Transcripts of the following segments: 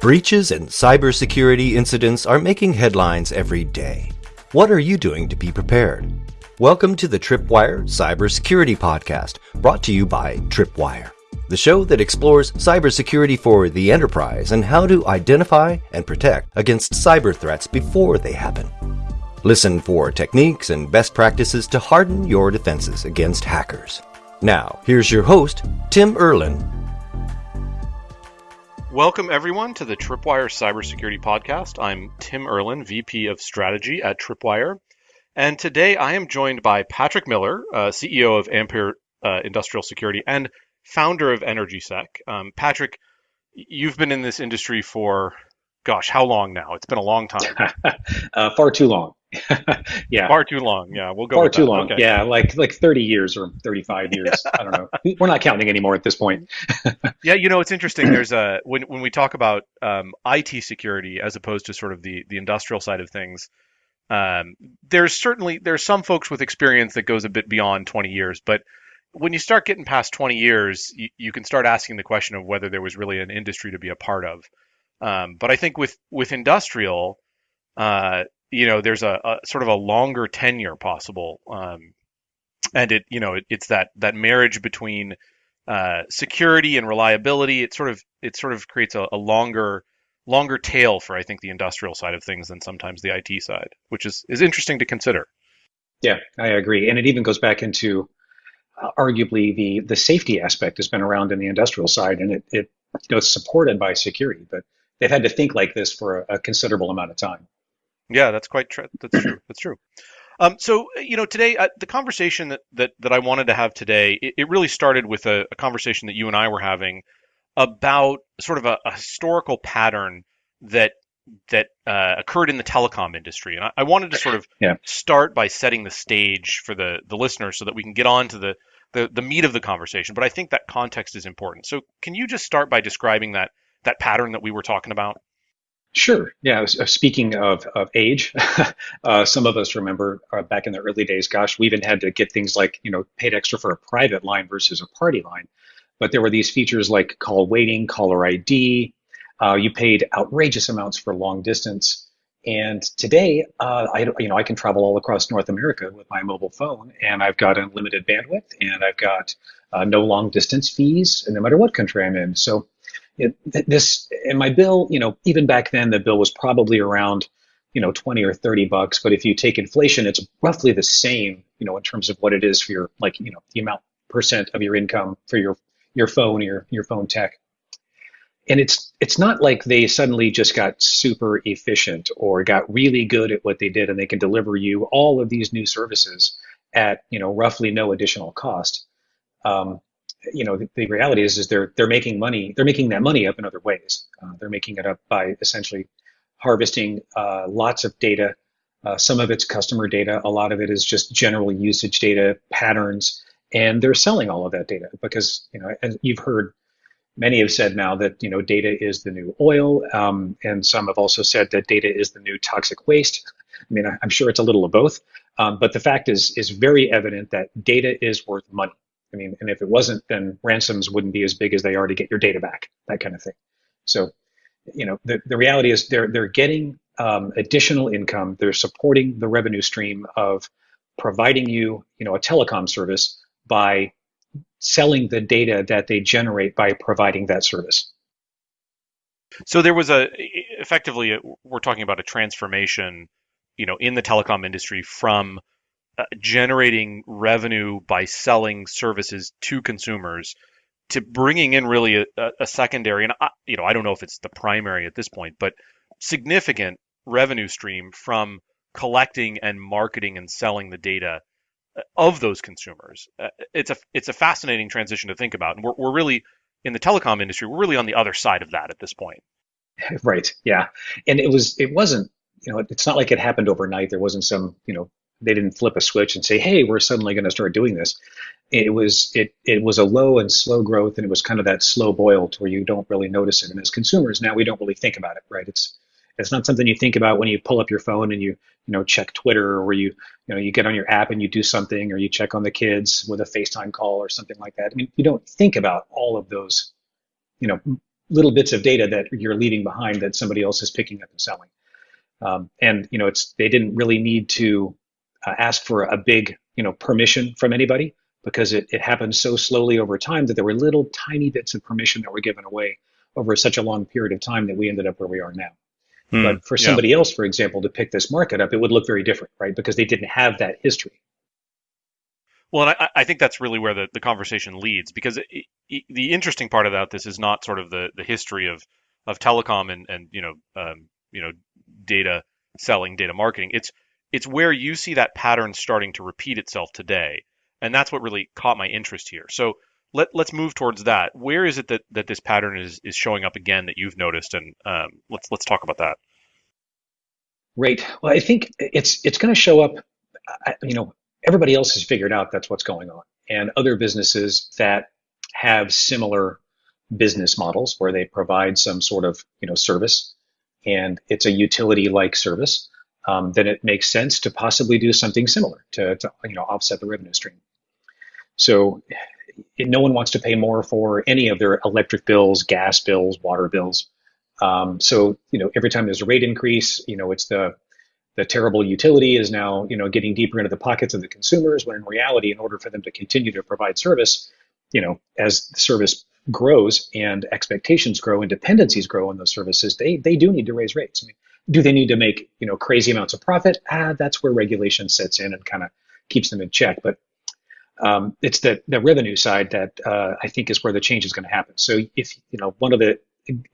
Breaches and cybersecurity incidents are making headlines every day. What are you doing to be prepared? Welcome to the Tripwire Cybersecurity Podcast, brought to you by Tripwire, the show that explores cybersecurity for the enterprise and how to identify and protect against cyber threats before they happen. Listen for techniques and best practices to harden your defenses against hackers. Now, here's your host, Tim Erlin, Welcome, everyone, to the Tripwire Cybersecurity Podcast. I'm Tim Erlin, VP of Strategy at Tripwire. And today I am joined by Patrick Miller, uh, CEO of Ampere uh, Industrial Security and founder of EnergySec. Um, Patrick, you've been in this industry for, gosh, how long now? It's been a long time. uh, far too long. yeah. Far too long. Yeah, we'll go. Far too that. long. Okay. Yeah, like like 30 years or 35 years. I don't know. We're not counting anymore at this point. yeah, you know, it's interesting. There's a when when we talk about um, IT security as opposed to sort of the the industrial side of things. Um, there's certainly there's some folks with experience that goes a bit beyond 20 years, but when you start getting past 20 years, you, you can start asking the question of whether there was really an industry to be a part of. Um, but I think with with industrial, uh, you know, there's a, a, sort of a longer tenure possible, um, and it, you know, it, it's that that marriage between uh, security and reliability. It sort of it sort of creates a, a, longer longer tail for I think the industrial side of things than sometimes the IT side, which is is interesting to consider. Yeah, I agree, and it even goes back into uh, arguably the the safety aspect has been around in the industrial side, and it, it you know it's supported by security, but they've had to think like this for a, a considerable amount of time. Yeah, that's quite true. That's true. That's true. Um, so you know, today uh, the conversation that, that that I wanted to have today, it, it really started with a, a, conversation that you and I were having about sort of a, a historical pattern that that uh, occurred in the telecom industry, and I, I wanted to sort of yeah. start by setting the stage for the the listeners so that we can get on to the, the the meat of the conversation. But I think that context is important. So can you just start by describing that that pattern that we were talking about? Sure. Yeah. Speaking of, of age, uh, some of us remember uh, back in the early days, gosh, we even had to get things like, you know, paid extra for a private line versus a party line. But there were these features like call waiting, caller ID. Uh, you paid outrageous amounts for long distance. And today, uh, I, you know, I can travel all across North America with my mobile phone, and I've got unlimited bandwidth, and I've got uh, no long distance fees, and no matter what country I'm in. So it, this in my bill, you know, even back then the bill was probably around, you know, 20 or 30 bucks. But if you take inflation, it's roughly the same, you know, in terms of what it is for your, like, you know, the amount percent of your income for your, your phone, your, your phone tech. And it's, it's not like they suddenly just got super efficient or got really good at what they did and they can deliver you all of these new services at, you know, roughly no additional cost. Um, you know, the, the, reality is, is they're they're making money. They're making that money up in other ways. Uh, they're making it up by essentially harvesting uh, lots of data. Uh, some of it's customer data. A lot of it is just general usage data patterns, and they're selling all of that data because you know, as you've heard, many have said now that you know data is the new oil, um, and some have also said that data is the new toxic waste. I mean, I'm sure it's a little of both, um, but the fact is is very evident that data is worth money. I mean, and if it wasn't, then ransoms wouldn't be as big as they are to get your data back, that kind of thing. So, you know, the, the reality is they're they're getting um, additional income. They're supporting the revenue stream of providing you, you know, a telecom service by selling the data that they generate by providing that service. So there was a effectively we're talking about a transformation, you know, in the telecom industry from uh, generating revenue by selling services to consumers to bringing in really a, a secondary and I, you know I don't know if it's the primary at this point, but significant revenue stream from collecting and marketing and selling the data uh, of those consumers. Uh, it's a it's a fascinating transition to think about, and we're we're really in the telecom industry. We're really on the other side of that at this point. Right. Yeah. And it was it wasn't you know it's not like it happened overnight. There wasn't some you know they didn't flip a switch and say, "Hey, we're suddenly going to start doing this." It was it it was a low and slow growth, and it was kind of that slow boil to where you don't really notice it. And as consumers now, we don't really think about it, right? It's it's not something you think about when you pull up your phone and you you know check Twitter or you you know you get on your app and you do something or you check on the kids with a FaceTime call or something like that. I mean, you don't think about all of those you know little bits of data that you're leaving behind that somebody else is picking up and selling. Um, and you know, it's they didn't really need to uh, ask for a big you know permission from anybody because it, it happened so slowly over time that there were little tiny bits of permission that were given away over such a long period of time that we ended up where we are now. Hmm, but for somebody yeah. else, for example, to pick this market up, it would look very different, right? Because they didn't have that history. Well, and I, I think that's really where the, the conversation leads because it, it, the interesting part about this is not sort of the, the history of, of telecom and, and you know um, you know data selling, data marketing. It's it's where you see that pattern starting to repeat itself today, and that's what really caught my interest here. So let let's move towards that. Where is it that, that this pattern is is showing up again that you've noticed, and um, let's let's talk about that. Right. Well, I think it's it's going to show up. You know, everybody else has figured out that's what's going on, and other businesses that have similar business models where they provide some sort of you know service, and it's a utility-like service. Um, then it makes sense to possibly do something similar to, to you know offset the revenue stream. So no one wants to pay more for any of their electric bills, gas bills, water bills. Um, so you know, every time there's a rate increase, you know, it's the the terrible utility is now you know getting deeper into the pockets of the consumers. When in reality, in order for them to continue to provide service, you know, as the service grows and expectations grow and dependencies grow on those services, they they do need to raise rates. I mean, do they need to make you know crazy amounts of profit? Ah, that's where regulation sets in and kind of keeps them in check. But um, it's the, the revenue side that uh, I think is where the change is going to happen. So if you know one of the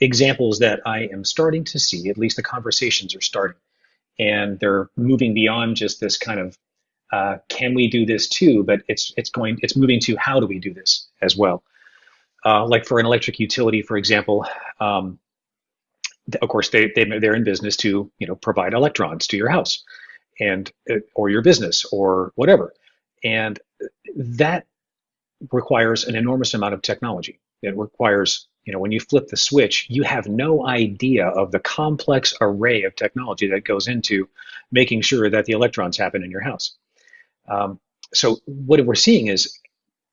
examples that I am starting to see, at least the conversations are starting, and they're moving beyond just this kind of uh, can we do this too, but it's it's going it's moving to how do we do this as well. Uh, like for an electric utility, for example, um, of course they, they they're in business to you know provide electrons to your house and uh, or your business or whatever and that requires an enormous amount of technology. It requires, you know, when you flip the switch, you have no idea of the complex array of technology that goes into making sure that the electrons happen in your house. Um, so what we're seeing is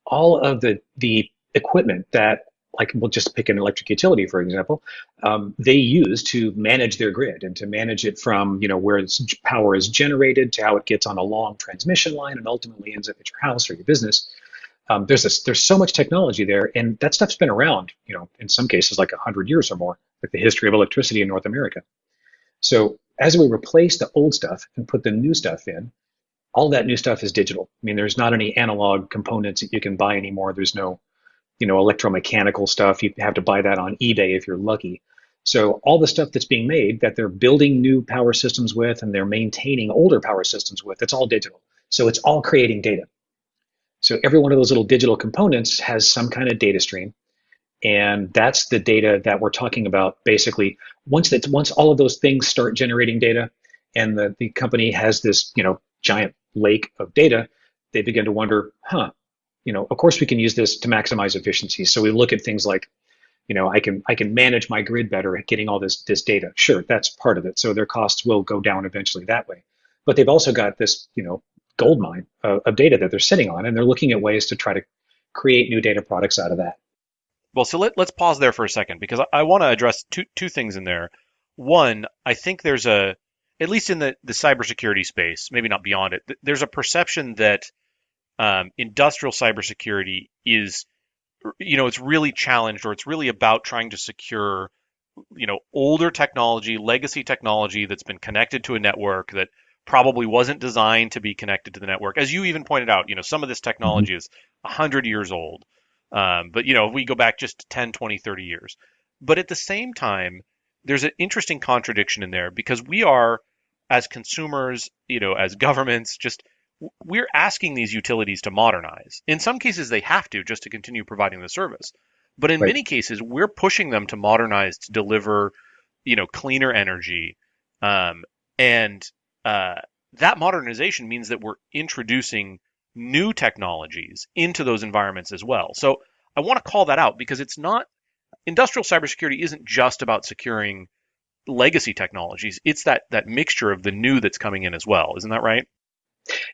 all of the the equipment that like we'll just pick an electric utility for example um, they use to manage their grid and to manage it from you know where its power is generated to how it gets on a long transmission line and ultimately ends up at your house or your business. Um, there's this, there's so much technology there and that stuff's been around you know in some cases like 100 years or more like the history of electricity in north america. So as we replace the old stuff and put the new stuff in all that new stuff is digital i mean there's not any analog components that you can buy anymore there's no you know, electromechanical stuff. You have to buy that on eBay if you're lucky. So all the stuff that's being made that they're building new power systems with and they're maintaining older power systems with, it's all digital. So it's all creating data. So every one of those little digital components has some kind of data stream. And that's the data that we're talking about basically. Once that once all of those things start generating data and the, the company has this, you know, giant lake of data, they begin to wonder, huh, you know, of course we can use this to maximize efficiency. So we look at things like, you know, I can I can manage my grid better at getting all this this data. Sure, that's part of it. So their costs will go down eventually that way. But they've also got this, you know, gold mine of, of data that they're sitting on, and they're looking at ways to try to create new data products out of that. Well, so let, let's pause there for a second because I, I want to address two two things in there. One, I think there's a at least in the the cybersecurity space, maybe not beyond it, there's a perception that um, industrial cybersecurity is, you know, it's really challenged or it's really about trying to secure, you know, older technology, legacy technology that's been connected to a network that probably wasn't designed to be connected to the network. As you even pointed out, you know, some of this technology mm-hmm. is 100 years old. Um, but, you know, if we go back just 10, 20, 30 years. But at the same time, there's an interesting contradiction in there because we are, as consumers, you know, as governments, just we're asking these utilities to modernize. In some cases, they have to just to continue providing the service. But in right. many cases, we're pushing them to modernize to deliver, you know, cleaner energy. Um, and uh, that modernization means that we're introducing new technologies into those environments as well. So I want to call that out because it's not industrial cybersecurity isn't just about securing legacy technologies. It's that that mixture of the new that's coming in as well. Isn't that right?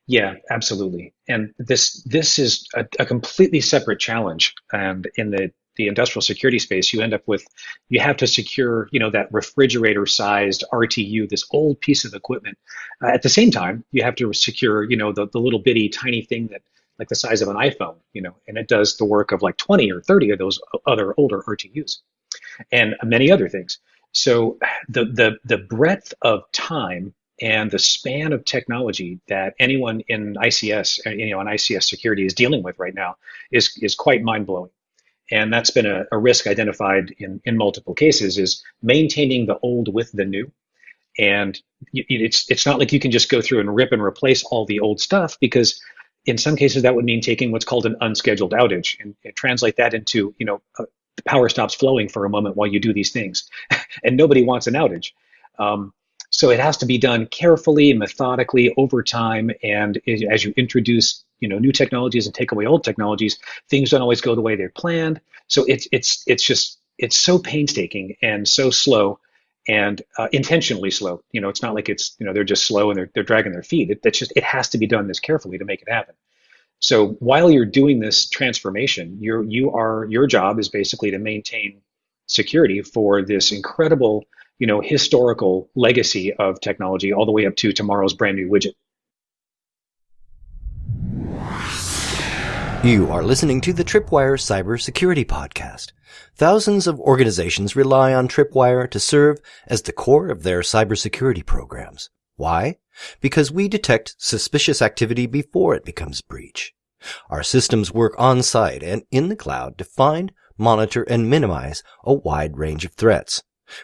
Yeah, absolutely. And this this is a, a completely separate challenge. And in the the industrial security space, you end up with you have to secure you know that refrigerator-sized RTU, this old piece of equipment. Uh, at the same time, you have to secure you know the, the little bitty tiny thing that like the size of an iPhone, you know, and it does the work of like 20 or 30 of those other older RTUs, and many other things. So the the the breadth of time and the span of technology that anyone in ICS, uh, you know, in ICS security is dealing with right now is is quite mind blowing. And that's been a, a risk identified in, in multiple cases is maintaining the old with the new. And it's it's not like you can just go through and rip and replace all the old stuff because in some cases that would mean taking what's called an unscheduled outage and, and translate that into you know uh, the power stops flowing for a moment while you do these things, and nobody wants an outage. Um, so it has to be done carefully, and methodically, over time, and as you introduce, you know, new technologies and take away old technologies, things don't always go the way they're planned. So it's it's it's just it's so painstaking and so slow and uh, intentionally slow. You know, it's not like it's you know they're just slow and they're they're dragging their feet. It, just it has to be done this carefully to make it happen. So while you're doing this transformation, you're you are your job is basically to maintain security for this incredible you know, historical legacy of technology all the way up to tomorrow's brand new widget. You are listening to the Tripwire Cybersecurity Podcast. Thousands of organizations rely on Tripwire to serve as the core of their cybersecurity programs. Why? Because we detect suspicious activity before it becomes breach. Our systems work on site and in the cloud to find, monitor, and minimize a wide range of threats.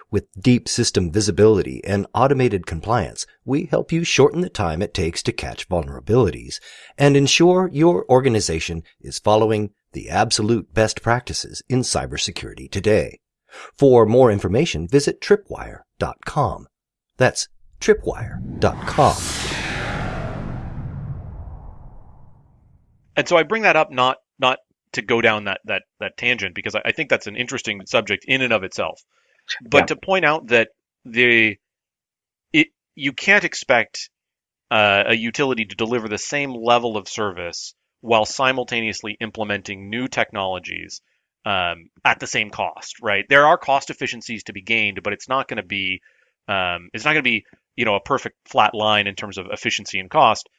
With deep system visibility and automated compliance, we help you shorten the time it takes to catch vulnerabilities and ensure your organization is following the absolute best practices in cybersecurity today. For more information, visit tripwire.com. That's tripwire.com. And so I bring that up not not to go down that that that tangent because I, I think that's an interesting subject in and of itself. But yeah. to point out that the it you can't expect uh, a utility to deliver the same level of service while simultaneously implementing new technologies um, at the same cost, right? There are cost efficiencies to be gained, but it's not going to be um, it's not going to be you know a perfect flat line in terms of efficiency and cost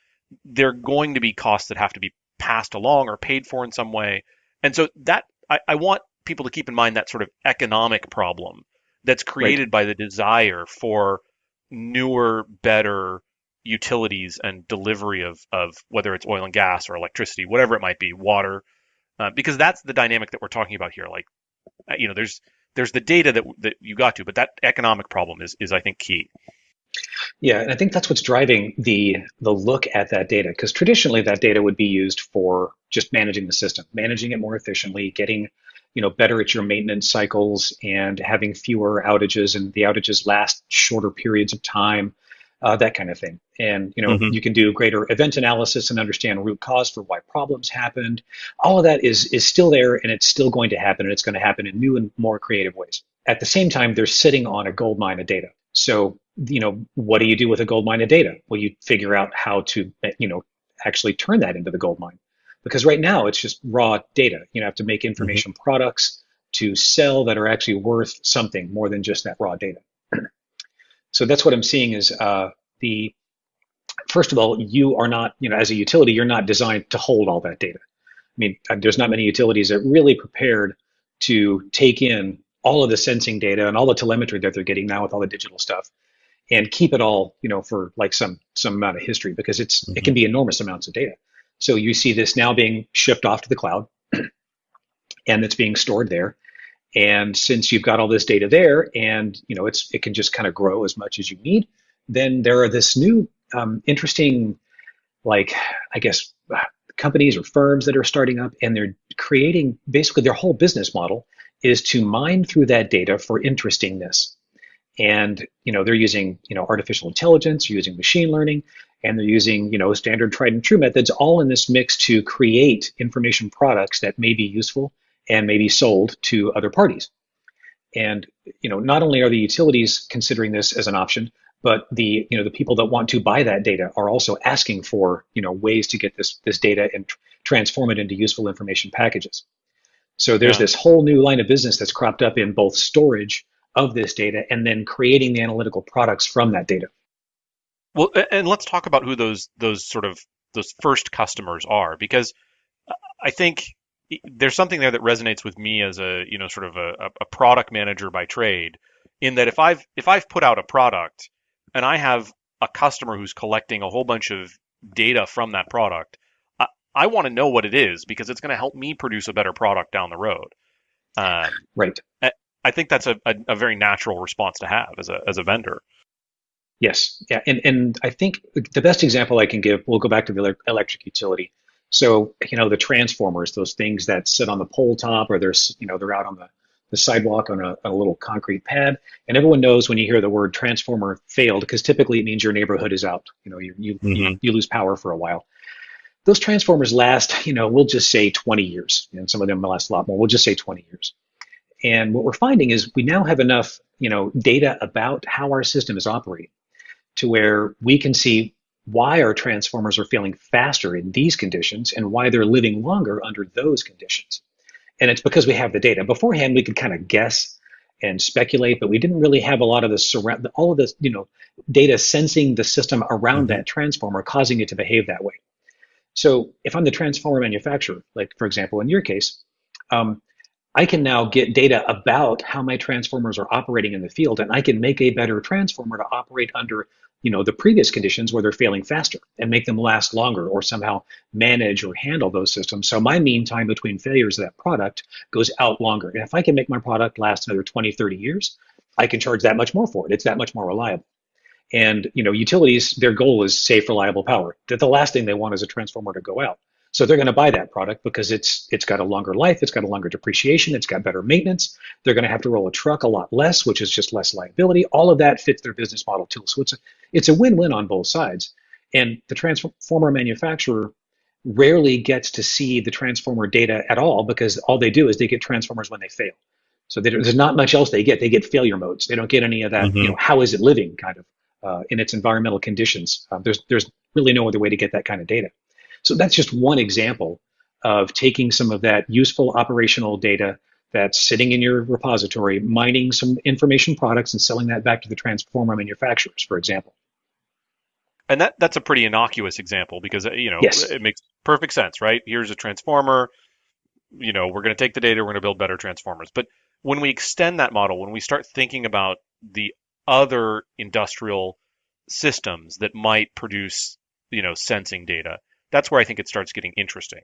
they're going to be costs that have to be passed along or paid for in some way, and so that I, I want people to keep in mind that sort of economic problem that's created right. by the desire for newer, better utilities and delivery of, of whether it's oil and gas or electricity, whatever it might be, water, uh, because that's the dynamic that we're talking about here. Like, uh, you know, there's there's the data that that you got to, but that economic problem is is I think key. Yeah, and I think that's what's driving the the look at that data because traditionally that data would be used for just managing the system, managing it more efficiently, getting you know better at your maintenance cycles and having fewer outages and the outages last shorter periods of time uh, that kind of thing. And you know mm-hmm. you can do greater event analysis and understand root cause for why problems happened. All of that is is still there and it's still going to happen and it's going to happen in new and more creative ways. At the same time they're sitting on a gold mine of data. So you know what do you do with a gold mine of data well you figure out how to you know actually turn that into the gold mine because right now it's just raw data. You know, have to make mm-hmm. information mm-hmm. products to sell that are actually worth something more than just that raw data. so that's what I'm seeing is uh, the first of all, you are not, you know, as a utility, you're not designed to hold all that data. I mean, uh, there's not many utilities that really prepared to take in all of the sensing data and all the telemetry that they're getting now with all the digital stuff and keep it all, you know, for like some some amount of history because it's mm-hmm. it can be enormous amounts of data. So you see this now being shipped off to the cloud and it's being stored there. And since you've got all this data there and you know it's it can just kind of grow as much as you need, then there are this new um, interesting like I guess companies or firms that are starting up and they're creating basically their whole business model is to mine through that data for interestingness and you know they're using you know artificial intelligence using machine learning and they're using you know standard tried and true methods all in this mix to create information products that may be useful and may be sold to other parties and you know not only are the utilities considering this as an option but the you know the people that want to buy that data are also asking for you know ways to get this this data and tr- transform it into useful information packages So there's Yeah. this whole new line of business that's cropped up in both storage of this data and then creating the analytical products from that data. Well, and let's talk about who those those sort of those first customers are, because I think there's something there that resonates with me as a you know sort of a, a product manager by trade, in that if I've if I've put out a product and I have a customer who's collecting a whole bunch of data from that product, I, I want to know what it is because it's going to help me produce a better product down the road. Um, Right. I think that's a, a, a very natural response to have as a as a vendor. Yes. Yeah. And, and I think the best example I can give, we'll go back to the electric utility. So, you know, the transformers, those things that sit on the pole top or they're, you know, they're out on the, the sidewalk on a, a little concrete pad. And everyone knows when you hear the word transformer failed, because typically it means your neighborhood is out. You know, you, you, you, Mhm. you lose power for a while. Those transformers last, you know, we'll just say 20 years. And some of them last a lot more. We'll just say 20 years. And what we're finding is we now have enough, you know, data about how our system is operating to where we can see why our transformers are failing faster in these conditions and why they're living longer under those conditions. And it's because we have the data. Beforehand, we could kind of guess and speculate, but we didn't really have a lot of the surround, all of this, you know, data sensing the system around that transformer, causing it to behave that way. So if I'm the transformer manufacturer, like for example, in your case, um, I can now get data about how my transformers are operating in the field, and I can make a better transformer to operate under, you know, the previous conditions where they're failing faster and make them last longer, or somehow manage or handle those systems. So my mean time between failures of that product goes out longer. And if I can make my product last another 20, 30 years, I can charge that much more for it. It's that much more reliable. And you know, utilities, their goal is safe, reliable power. That the last thing they want is a transformer to go out. So they're going to buy that product because it's it's got a longer life, it's got a longer depreciation, it's got better maintenance. They're going to have to roll a truck a lot less, which is just less liability. All of that fits their business model too. So it's a, it's a win-win on both sides. And the transformer manufacturer rarely gets to see the transformer data at all because all they do is they get transformers when they fail. So they, there's not much else they get. They get failure modes. They don't get any of that. You Mhm. know, how is it living kind of uh, in its environmental conditions? Um, there's there's really no other way to get that kind of data. So that's just one example of taking some of that useful operational data that's sitting in your repository, mining some information products, and selling that back to the transformer manufacturers, for example. And that that's a pretty innocuous example because uh, you know Yes. it makes perfect sense, right? Here's a transformer. You know, we're going to take the data, we're going to build better transformers. But when we extend that model, when we start thinking about the other industrial systems that might produce, you know, sensing data, that's where I think it starts getting interesting.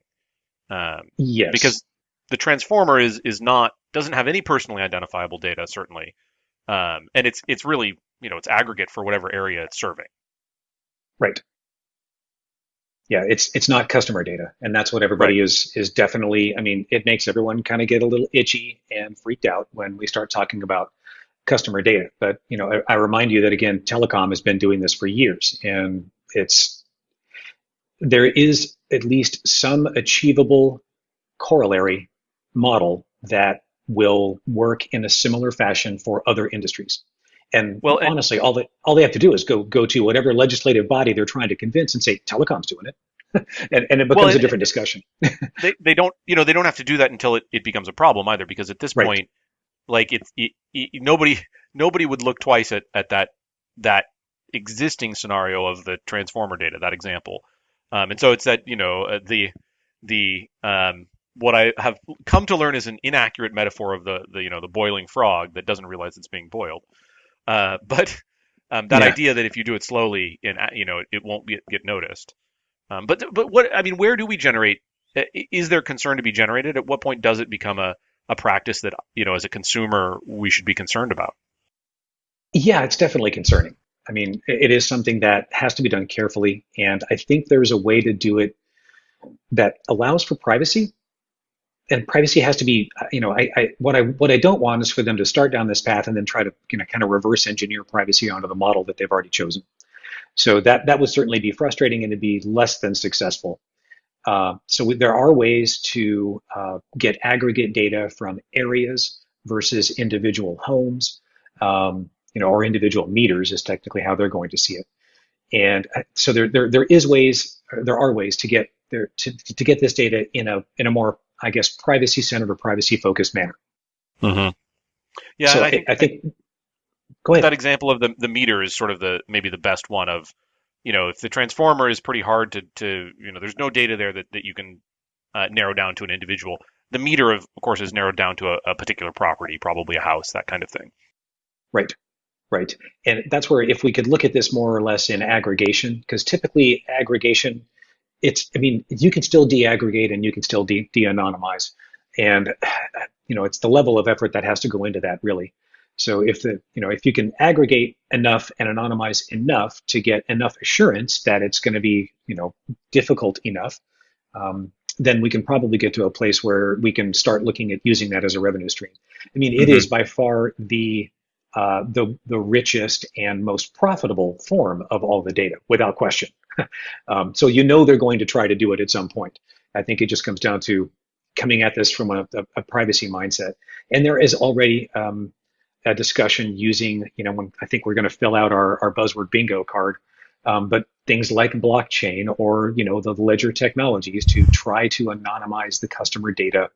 Um, Yes. because the transformer is is not doesn't have any personally identifiable data certainly, um, and it's it's really you know it's aggregate for whatever area it's serving. Right. Yeah, it's it's not customer data, and that's what everybody is is definitely. I mean, it makes everyone kind of get a little itchy and freaked out when we start talking about customer data. But you know, I, I remind you that again, telecom has been doing this for years, and it's there is at least some achievable corollary model that will work in a similar fashion for other industries. And Well, and- honestly, all they all they have to do is go go to whatever legislative body they're trying to convince and say telecom's doing it, and, and it becomes Well, a different discussion. they they don't you know they don't have to do that until it, it becomes a problem either because at this Right. point like it's it, it, nobody nobody would look twice at, at that that existing scenario of the transformer data that example um, and so it's that you know uh, the the um, what I have come to learn is an inaccurate metaphor of the, the you know the boiling frog that doesn't realize it's being boiled uh, but um, that Yeah. idea that if you do it slowly and uh, you know it, it won't get, get noticed um, but but what I mean where do we generate is there concern to be generated? At what point does it become a, a practice that you know as a consumer we should be concerned about? Yeah, it's definitely concerning. I mean, it is something that has to be done carefully, and I think there's a way to do it that allows for privacy. And privacy has to be, uh, you know, I, I what I what I don't want is for them to start down this path and then try to, you know, kind of reverse engineer privacy onto the model that they've already chosen. So that that would certainly be frustrating and it'd be less than successful. Uh, so we, there are ways to uh, get aggregate data from areas versus individual homes. Um, you know, or individual meters is technically how they're going to see it. And uh, so there, there, there is ways, there are ways to get there to, to get this data in a in a more I guess, privacy centered or privacy focused manner. Mm-hmm. Yeah, so I think, I think go ahead. That example of the the meter is sort of the maybe the best one of, you know, if the transformer is pretty hard to to you know, there's no data there that that you can uh, narrow down to an individual. The meter, of, of course, is narrowed down to a, a particular property, probably a house, that kind of thing. Right. Right. And that's where if we could look at this more or less in aggregation, because typically aggregation, it's, I mean, you can still deaggregate and you can still de, anonymize And, you know, it's the level of effort that has to go into that really. So if the, you know, if you can aggregate enough and anonymize enough to get enough assurance that it's going to be, you know, difficult enough, um, then we can probably get to a place where we can start looking at using that as a revenue stream. I mean, it mm-hmm. is by far the uh, the, the richest and most profitable form of all the data, without question. um, so you know they're going to try to do it at some point. I think it just comes down to coming at this from a, a, a privacy mindset. And there is already um, a discussion using, you know, when I think we're going to fill out our, our buzzword bingo card, um, but things like blockchain or, you know, the ledger technologies to try to anonymize the customer data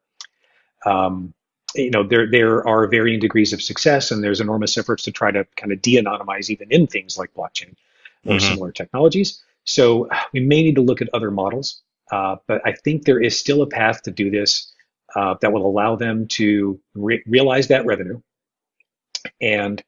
um, you know there there are varying degrees of success and there's enormous efforts to try to kind of de-anonymize even in things like blockchain or mm-hmm. similar technologies so we may need to look at other models uh, but i think there is still a path to do this uh, that will allow them to re- realize that revenue and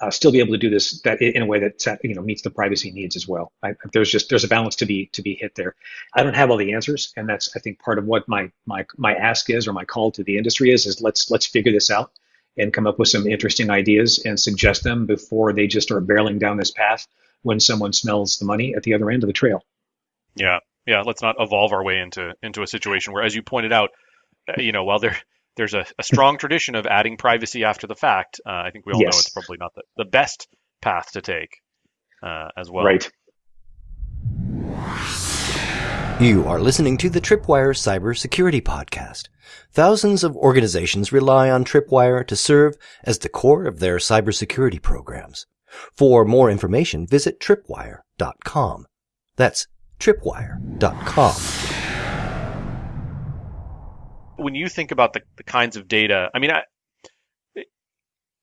uh, still be able to do this that in a way that you know meets the privacy needs as well. I, there's just there's a balance to be to be hit there. I don't have all the answers, and that's I think part of what my my my ask is or my call to the industry is is let's let's figure this out and come up with some interesting ideas and suggest them before they just start barreling down this path when someone smells the money at the other end of the trail. Yeah, yeah. Let's not evolve our way into into a situation where, as you pointed out, uh, you know, while there there's a, a strong tradition of adding privacy after the fact. Uh, I think we all yes. know it's probably not the, the best path to take uh, as well. Right. You are listening to the Tripwire Cybersecurity Podcast. Thousands of organizations rely on Tripwire to serve as the core of their cybersecurity programs. For more information, visit tripwire.com. That's tripwire.com when you think about the, the kinds of data, I mean, I,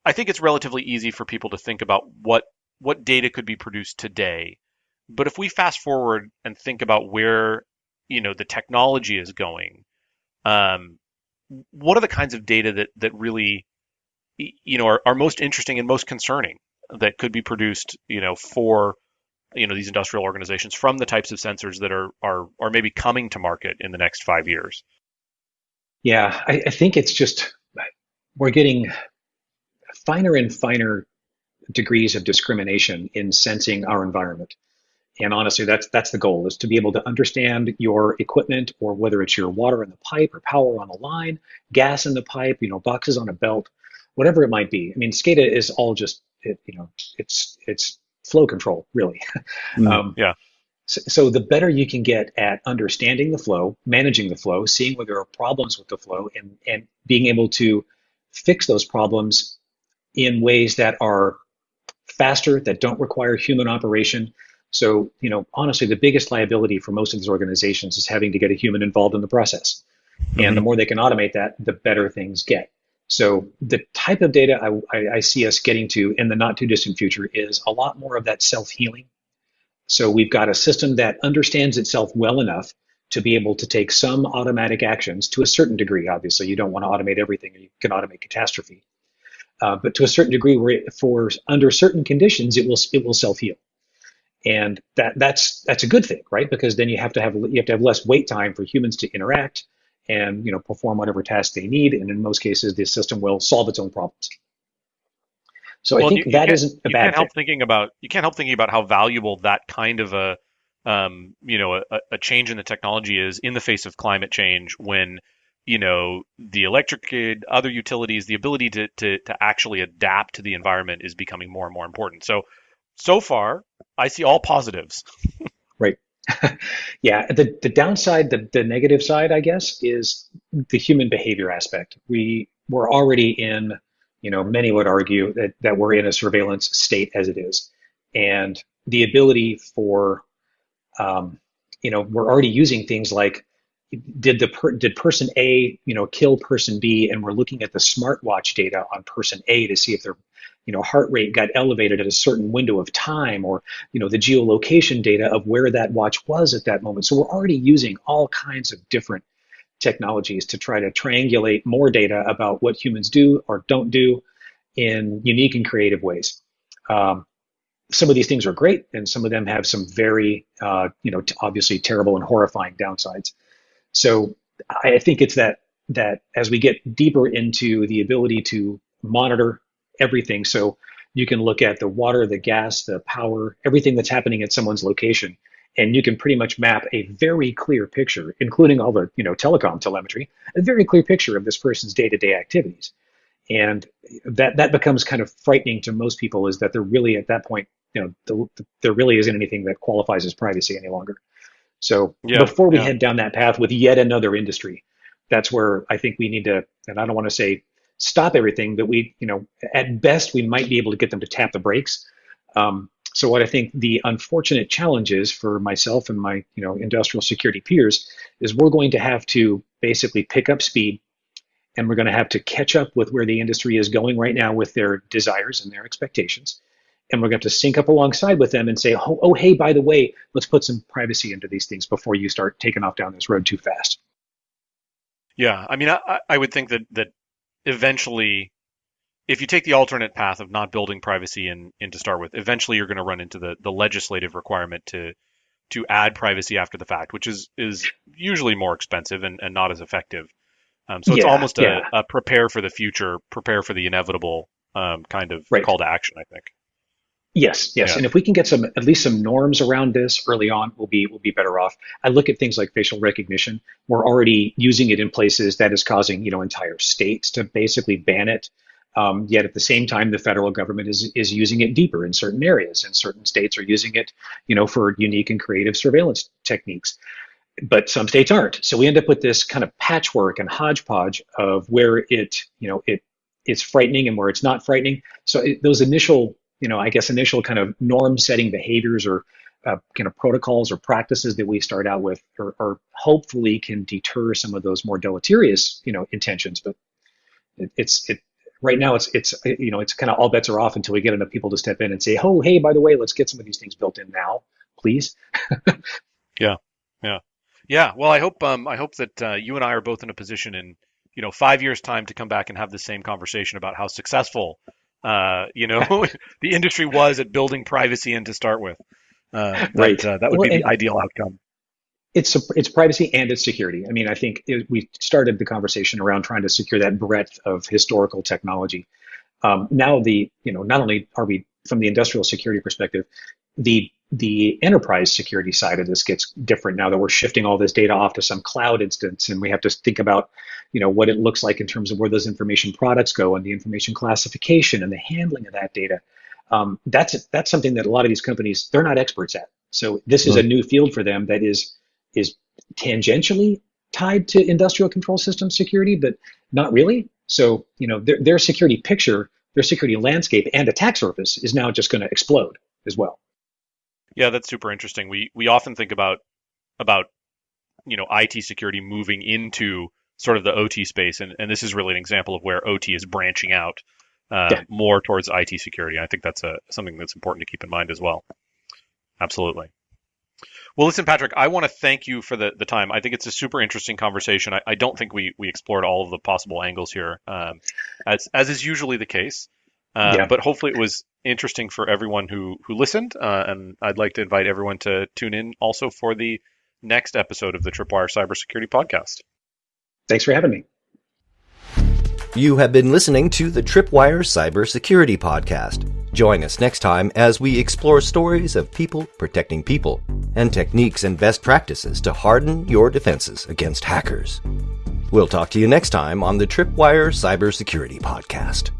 I think it's relatively easy for people to think about what what data could be produced today. But if we fast forward and think about where you know the technology is going, um, what are the kinds of data that that really you know are, are most interesting and most concerning that could be produced you know for you know these industrial organizations from the types of sensors that are are are maybe coming to market in the next five years? Yeah, I, I think it's just we're getting finer and finer degrees of discrimination in sensing our environment. And honestly, that's that's the goal: is to be able to understand your equipment, or whether it's your water in the pipe, or power on the line, gas in the pipe, you know, boxes on a belt, whatever it might be. I mean, SCADA is all just it, you know, it's it's flow control, really. Mm, um, yeah. So the better you can get at understanding the flow, managing the flow, seeing where there are problems with the flow, and, and being able to fix those problems in ways that are faster, that don't require human operation. So, you know, honestly, the biggest liability for most of these organizations is having to get a human involved in the process. Mm-hmm. And the more they can automate that, the better things get. So the type of data I, I, I see us getting to in the not too distant future is a lot more of that self-healing so we've got a system that understands itself well enough to be able to take some automatic actions to a certain degree. Obviously, you don't want to automate everything. You can automate catastrophe, uh, but to a certain degree, where it, for under certain conditions, it will it will self heal, and that that's that's a good thing, right? Because then you have to have you have to have less wait time for humans to interact and you know perform whatever task they need, and in most cases, the system will solve its own problems. So well, I think you, that you isn't a you bad can't help thinking about you can't help thinking about how valuable that kind of a um, you know a, a, change in the technology is in the face of climate change when you know the electric grid, other utilities, the ability to, to to actually adapt to the environment is becoming more and more important. So so far, I see all positives. right. yeah. The the downside, the the negative side, I guess, is the human behavior aspect. We we're already in you know, many would argue that, that we're in a surveillance state as it is. And the ability for, um, you know, we're already using things like, did the per, did person A, you know, kill person B, and we're looking at the smartwatch data on person A to see if their, you know, heart rate got elevated at a certain window of time, or you know, the geolocation data of where that watch was at that moment. So we're already using all kinds of different technologies to try to triangulate more data about what humans do or don't do in unique and creative ways. Um, some of these things are great, and some of them have some very, uh, you know, obviously terrible and horrifying downsides. So I think it's that that as we get deeper into the ability to monitor everything, so you can look at the water, the gas, the power, everything that's happening at someone's location, and you can pretty much map a very clear picture, including all the you know telecom telemetry, a very clear picture of this person's day-to-day activities. And that that becomes kind of frightening to most people is that they're really at that point, you know, the, the, there really isn't anything that qualifies as privacy any longer. So yeah, before we yeah. head down that path with yet another industry, that's where I think we need to, and I don't want to say stop everything, but we, you know, at best we might be able to get them to tap the brakes. Um, so what I think the unfortunate challenge is for myself and my, you know, industrial security peers is we're going to have to basically pick up speed and we're going to have to catch up with where the industry is going right now with their desires and their expectations and we're going to have to sync up alongside with them and say, oh, oh, hey, by the way, let's put some privacy into these things before you start taking off down this road too fast. Yeah, I mean, I, I would think that that eventually, if you take the alternate path of not building privacy in, in to start with, eventually you're going to run into the, the legislative requirement to to add privacy after the fact, which is is usually more expensive and, and not as effective. Um, so it's yeah, almost a, yeah. a, prepare for the future, prepare for the inevitable um, kind of right. call to action, I think. Yes, yes. Yeah. And if we can get some at least some norms around this early on, we'll be we'll be better off. I look at things like facial recognition. We're already using it in places that is causing, you know, entire states to basically ban it. Um, yet at the same time, the federal government is is using it deeper in certain areas, and certain states are using it, you know, for unique and creative surveillance techniques. But some states aren't. So we end up with this kind of patchwork and hodgepodge of where it, you know, it it's frightening and where it's not frightening. So it, those initial you know, I guess initial kind of norm setting behaviors or uh, kind of protocols or practices that we start out with or, hopefully can deter some of those more deleterious, you know, intentions. But it, it's it right now it's it's you know it's kind of all bets are off until we get enough people to step in and say, oh hey, by the way, let's get some of these things built in now, please. yeah, yeah, yeah. Well, I hope um I hope that uh, you and I are both in a position in you know five years time to come back and have the same conversation about how successful uh, you know, the industry was at building privacy in to start with. Uh, right. uh, that would well, be the ideal outcome. It's it's privacy and it's security. I mean, I think it, we started the conversation around trying to secure that breadth of historical technology. Um, now the you know not only are we from the industrial security perspective, the the enterprise security side of this gets different now that we're shifting all this data off to some cloud instance and we have to think about you know what it looks like in terms of where those information products go and the information classification and the handling of that data um, that's that's something that a lot of these companies they're not experts at so this is a new field for them that is is tangentially tied to industrial control system security but not really so you know their, their security picture their security landscape and attack surface is now just going to explode as well yeah, that's super interesting. We we often think about about you know IT security moving into sort of the OT space, and, and this is really an example of where OT is branching out uh, yeah. more towards IT security. I think that's a something that's important to keep in mind as well. Absolutely. Well, listen, Patrick, I want to thank you for the, the time. I think it's a super interesting conversation. I, I don't think we, we explored all of the possible angles here, um, as, as is usually the case. Uh, yeah. But hopefully, it was interesting for everyone who who listened. Uh, and I'd like to invite everyone to tune in also for the next episode of the Tripwire Cybersecurity Podcast. Thanks for having me. You have been listening to the Tripwire Cybersecurity Podcast. Join us next time as we explore stories of people protecting people and techniques and best practices to harden your defenses against hackers. We'll talk to you next time on the Tripwire Cybersecurity Podcast.